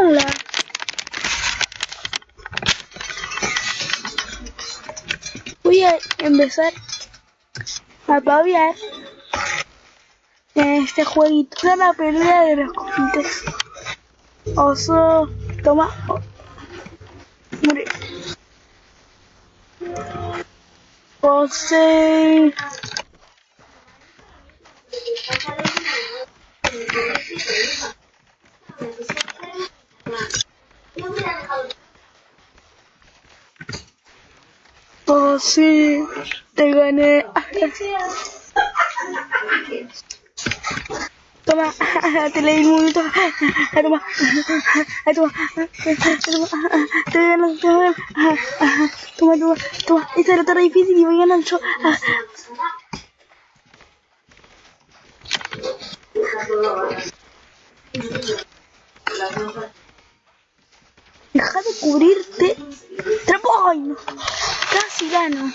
Hola. Voy a empezar a paviar en este jueguito la pelea de los cojitos. Oso, toma. Oh. José. Oh, sí, te gané. Toma, te leí momento. Toma, toma, toma, gané, te. Toma, toma, toma. Esta era tan difícil y voy ganando yo. Deja de cubrirte. Trapo, ay no. Casi gano.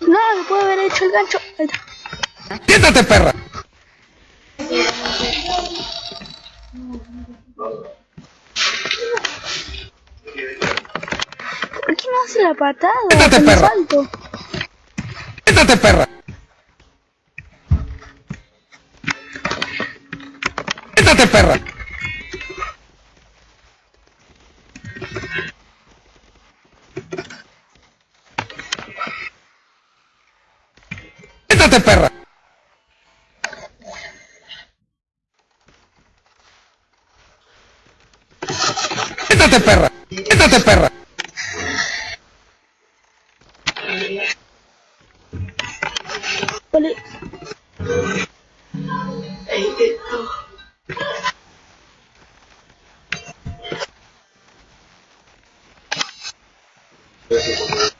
No, no puedo haber hecho el gancho. ¡Quítate, perra! Hace la patada? Quítate, perra. salto? ¡Quítate, perra! ¡Quítate, perra! ¡Quítate, perra! ¡Quítate, perra! ¡Quítate, perra! 我嘞，哎。